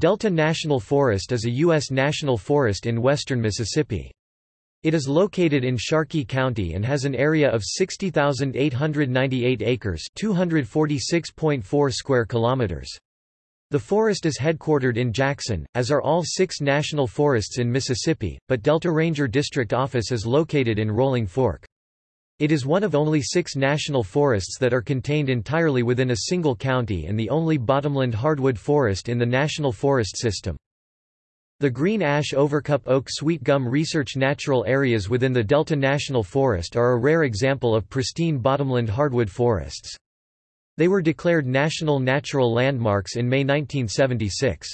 Delta National Forest is a U.S. national forest in western Mississippi. It is located in Sharkey County and has an area of 60,898 acres 246.4 square kilometers. The forest is headquartered in Jackson, as are all six national forests in Mississippi, but Delta Ranger District Office is located in Rolling Fork. It is one of only six national forests that are contained entirely within a single county and the only bottomland hardwood forest in the National Forest System. The Green Ash Overcup Oak Sweet Gum Research Natural Areas within the Delta National Forest are a rare example of pristine bottomland hardwood forests. They were declared National Natural Landmarks in May 1976.